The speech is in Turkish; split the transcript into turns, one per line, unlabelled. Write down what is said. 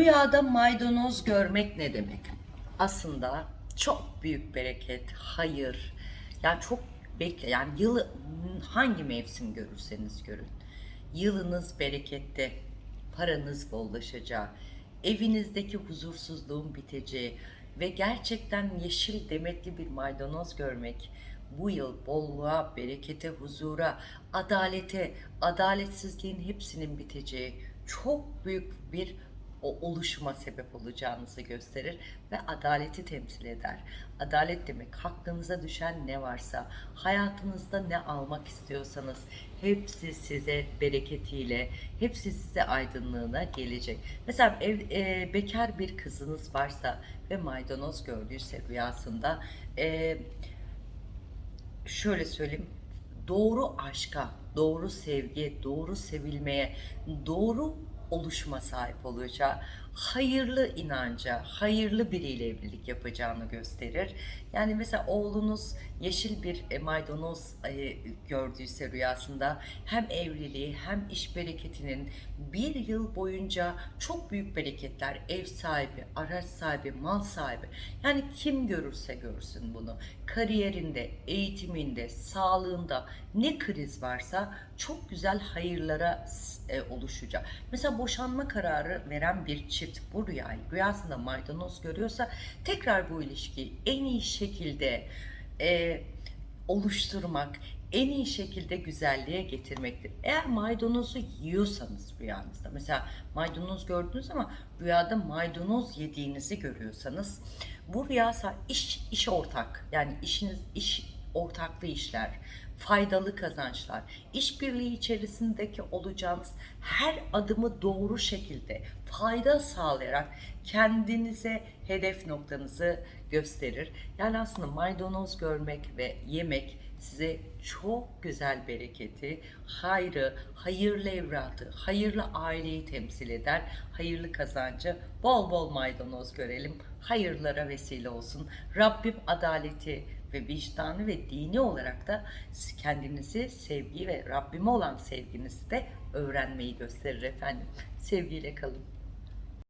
Rüyada maydanoz görmek ne demek? Aslında çok büyük bereket, hayır. Yani çok bekle yani yılı hangi mevsim görürseniz görün. Yılınız berekette, paranız bollaşacağı, evinizdeki huzursuzluğun biteceği ve gerçekten yeşil demetli bir maydanoz görmek bu yıl bolluğa, berekete, huzura, adalete, adaletsizliğin hepsinin biteceği çok büyük bir o oluşuma sebep olacağınızı gösterir ve adaleti temsil eder. Adalet demek hakkınıza düşen ne varsa, hayatınızda ne almak istiyorsanız hepsi size bereketiyle, hepsi size aydınlığına gelecek. Mesela ev, e, bekar bir kızınız varsa ve maydanoz gördüyse rüyasında e, şöyle söyleyeyim doğru aşka, doğru sevgi, doğru sevilmeye, doğru oluşuma sahip olacağı, hayırlı inanca, hayırlı biriyle evlilik yapacağını gösterir. Yani mesela oğlunuz yeşil bir e, maydanoz e, gördüyse rüyasında hem evliliği hem iş bereketinin bir yıl boyunca çok büyük bereketler, ev sahibi, araç sahibi, mal sahibi yani kim görürse görsün bunu kariyerinde, eğitiminde, sağlığında ne kriz varsa çok güzel hayırlara e, oluşacak. Mesela boşanma kararı veren bir çift bu rüyayı rüyasında maydanoz görüyorsa tekrar bu ilişkiyi en iyi şekilde e, oluşturmak, en iyi şekilde güzelliğe getirmektir. Eğer maydanozu yiyorsanız rüyanızda, mesela maydanoz gördünüz ama rüyada maydanoz yediğinizi görüyorsanız, bu rüya iş, iş ortak, yani işiniz iş ortaklı işler, faydalı kazançlar, işbirliği içerisindeki olacağınız her adımı doğru şekilde fayda sağlayarak kendinize hedef noktanızı gösterir. Yani aslında maydanoz görmek ve yemek size çok güzel bereketi, hayrı, hayırlı evradı, hayırlı aileyi temsil eder. Hayırlı kazancı, bol bol maydanoz görelim. Hayırlara vesile olsun. Rabbim adaleti ve vicdanı ve dini olarak da kendinizi sevgi ve Rabbime olan sevginizi de öğrenmeyi gösterir efendim. Sevgiyle kalın.